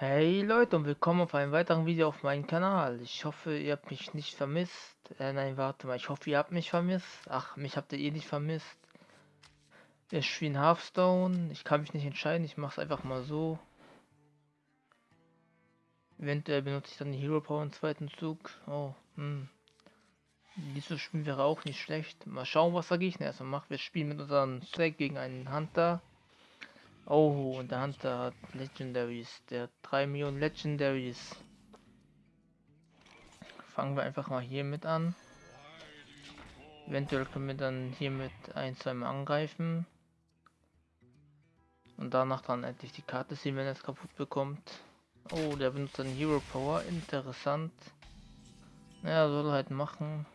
Hey Leute und willkommen auf einem weiteren Video auf meinem Kanal. Ich hoffe, ihr habt mich nicht vermisst. Äh, nein, warte mal. Ich hoffe, ihr habt mich vermisst. Ach, mich habt ihr eh nicht vermisst. Wir spielen Hearthstone. Ich kann mich nicht entscheiden. Ich mache es einfach mal so. Eventuell benutze ich dann die Hero Power im zweiten Zug. Oh, hm. Dieses Spiel wäre auch nicht schlecht. Mal schauen, was der Gegner erstmal macht. Wir spielen mit unserem Stack gegen einen Hunter. Oh, und der Hunter hat Legendaries. Der hat 3 Millionen Legendaries. Fangen wir einfach mal hier mit an. Eventuell können wir dann hier mit ein, zwei Mal angreifen. Und danach dann endlich die Karte sehen, wenn er es kaputt bekommt. Oh, der benutzt dann Hero Power. Interessant. Naja, soll halt machen.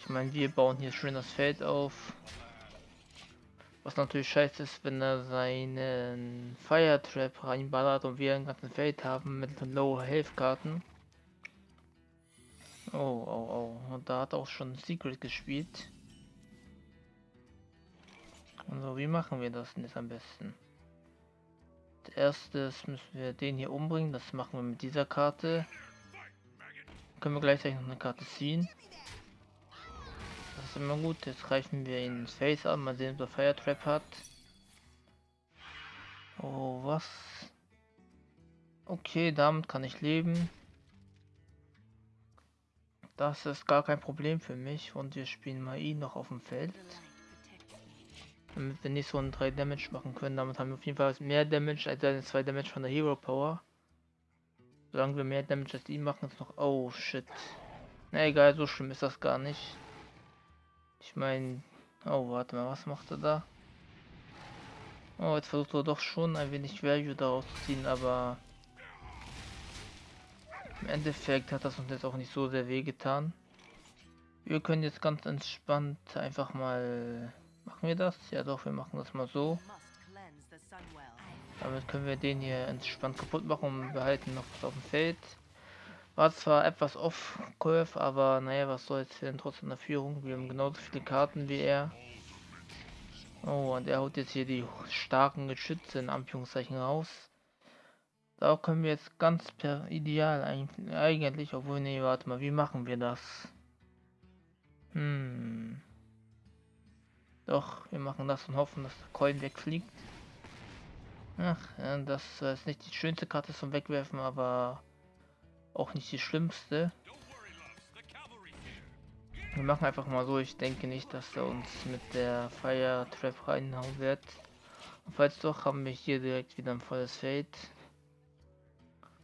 Ich meine, wir bauen hier schön das Feld auf. Was natürlich scheiße ist, wenn er seinen Fire Trap reinballert und wir ein ganzes Feld haben mit Low Health Karten. Oh, oh, oh. Und da hat auch schon Secret gespielt. Also wie machen wir das denn jetzt am besten? Als erstes müssen wir den hier umbringen. Das machen wir mit dieser Karte. Können wir gleichzeitig noch eine Karte ziehen. Ist immer gut. Jetzt greifen wir ihn ins Face an. Mal sehen, ob er Fire Trap hat. Oh, was? Okay, damit kann ich leben. Das ist gar kein Problem für mich. Und wir spielen mal ihn noch auf dem Feld. Damit wir nicht so ein 3 Damage machen können. Damit haben wir auf jeden Fall mehr Damage als seine 2 Damage von der Hero Power. Solange wir mehr Damage als ihn machen, ist noch... Oh, shit. Na egal, so schlimm ist das gar nicht. Ich meine... Oh, warte mal, was macht er da? Oh, jetzt versucht er doch schon ein wenig Value daraus zu ziehen, aber... Im Endeffekt hat das uns jetzt auch nicht so sehr weh getan. Wir können jetzt ganz entspannt einfach mal... Machen wir das? Ja doch, wir machen das mal so. Damit können wir den hier entspannt kaputt machen und behalten noch was auf dem Feld. War zwar etwas off-curve, aber naja, was soll's, wir sind trotzdem in der Führung. Wir haben genauso viele Karten wie er. Oh, und er haut jetzt hier die starken Geschütze in Anführungszeichen raus. Da können wir jetzt ganz per ideal eigentlich, obwohl, nee, warte mal, wie machen wir das? Hm. Doch, wir machen das und hoffen, dass der Coin wegfliegt. Ach, das ist nicht die schönste Karte zum Wegwerfen, aber auch nicht die schlimmste. Wir machen einfach mal so, ich denke nicht, dass er uns mit der Fire Trap reinhauen wird. Und falls doch, haben wir hier direkt wieder ein volles Feld.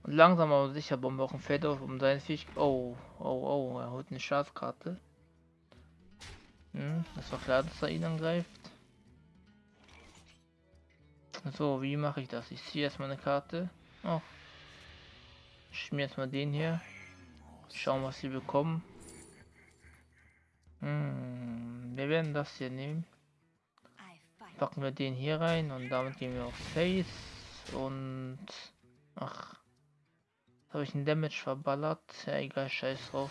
Und langsam aber sicher bauen wir auch ein Feld auf, um seine Fisch... Oh, oh, oh, er holt eine Schafkarte. Hm, das war klar, dass er ihn angreift. So, wie mache ich das? Ich ziehe erstmal eine Karte. Oh. Mir jetzt mal den hier. Schauen, was sie bekommen. Hm, wir werden das hier nehmen. Packen wir den hier rein und damit gehen wir auf Face und ach, habe ich einen Damage verballert. Ja, egal, scheiß drauf.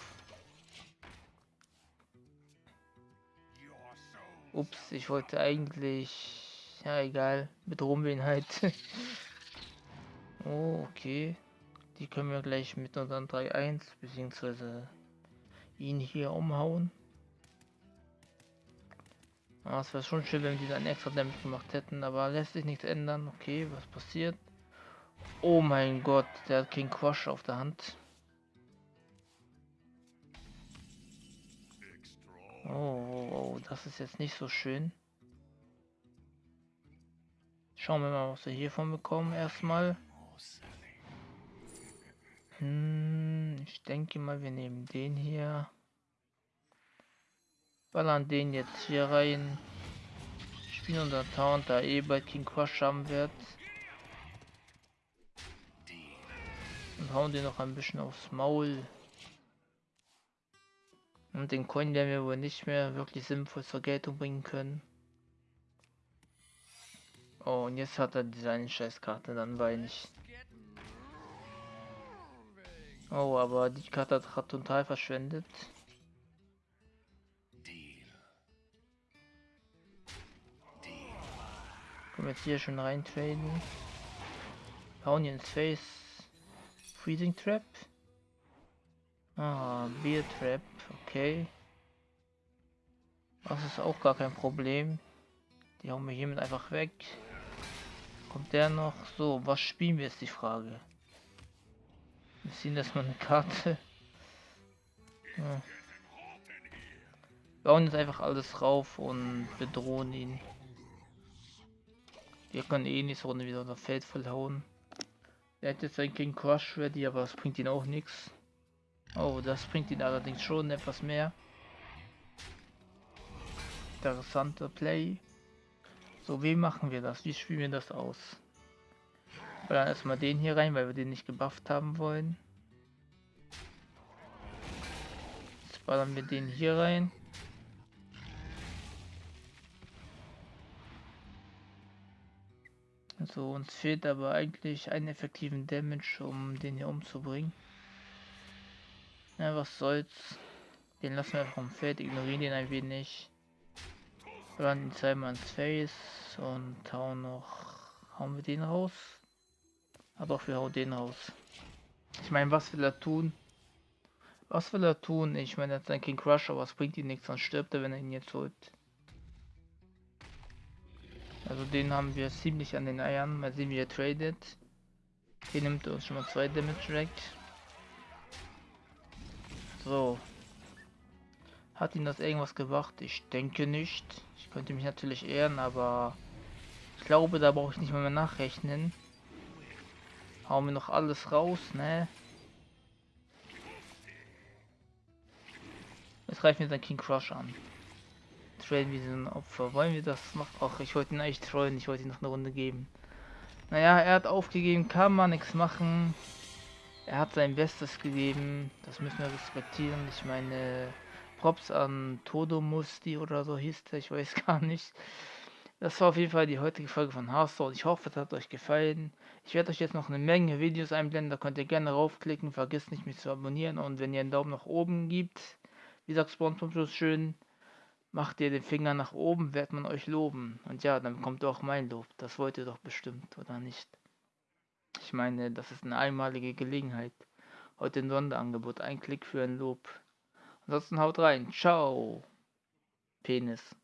Ups, ich wollte eigentlich, ja egal, bedrohen wir ihn halt. oh, okay. Die können wir gleich mit unseren 3-1 beziehungsweise ihn hier umhauen. Ah, es wäre schon schön, wenn die dann extra Damage gemacht hätten, aber lässt sich nichts ändern. Okay, was passiert? Oh mein Gott, der hat King Quash auf der Hand. Oh, oh, oh, das ist jetzt nicht so schön. Schauen wir mal, was wir hiervon bekommen erstmal. Hm, ich denke mal, wir nehmen den hier. Ballern den jetzt hier rein. Spielen unser Taunt, da eh bei King Crush haben wird. Und hauen den noch ein bisschen aufs Maul. Und den Coin werden wir wohl nicht mehr wirklich sinnvoll zur Geltung bringen können. Oh, und jetzt hat er diese eine Scheißkarte, dann weine ich. Oh, aber die Karte hat total verschwendet. Können wir jetzt hier schon rein traden. Hauen ins Face. Freezing Trap. Ah, Beer Trap, okay. Das ist auch gar kein Problem. Die hauen wir hiermit einfach weg. Kommt der noch? So, was spielen wir ist die Frage. Wir ziehen erstmal eine Karte. Ja. Bauen jetzt einfach alles rauf und bedrohen ihn. Wir können eh nicht so Runde wieder unser Feld vollhauen. Er hat jetzt sein King Crush ready, aber das bringt ihn auch nichts. Oh, das bringt ihn allerdings schon etwas mehr. Interessanter Play. So, wie machen wir das? Wie spielen wir das aus? Dann erstmal den hier rein, weil wir den nicht gebufft haben wollen. Jetzt ballern wir den hier rein. So, uns fehlt aber eigentlich einen effektiven Damage, um den hier umzubringen. Ja, was soll's. Den lassen wir vom Feld, ignorieren den ein wenig. Dann zweimal ins Face und hauen noch. Hauen wir den raus? Ah doch, wir hauen den raus. Ich meine, was will er tun? Was will er tun? Ich meine, er hat sein King Crush, aber es bringt ihn nichts, dann stirbt er, wenn er ihn jetzt holt. Also den haben wir ziemlich an den Eiern. Mal sehen, wie er tradet. Hier nimmt uns schon mal zwei Damage weg. So. Hat ihn das irgendwas gebracht? Ich denke nicht. Ich könnte mich natürlich ehren, aber ich glaube, da brauche ich nicht mehr, nachrechnen. Hauen wir noch alles raus, ne? Jetzt greifen wir dann King Crush an. Traden wir diesen Opfer. Wollen wir das machen? Ach, ich wollte ihn eigentlich treuen. Ich wollte ihn noch eine Runde geben. Naja, er hat aufgegeben. Kann man nichts machen. Er hat sein Bestes gegeben. Das müssen wir respektieren. Ich meine, Props an Todo Musti oder so hieß der. Ich weiß gar nicht. Das war auf jeden Fall die heutige Folge von Hearthstone. Ich hoffe, es hat euch gefallen. Ich werde euch jetzt noch eine Menge Videos einblenden. Da könnt ihr gerne raufklicken. Vergesst nicht, mich zu abonnieren. Und wenn ihr einen Daumen nach oben gibt, wie sagt Spawn schön, macht ihr den Finger nach oben, wird man euch loben. Und ja, dann kommt auch mein Lob. Das wollt ihr doch bestimmt, oder nicht? Ich meine, das ist eine einmalige Gelegenheit. Heute ein Sonderangebot. Ein Klick für ein Lob. Ansonsten haut rein. Ciao. Penis.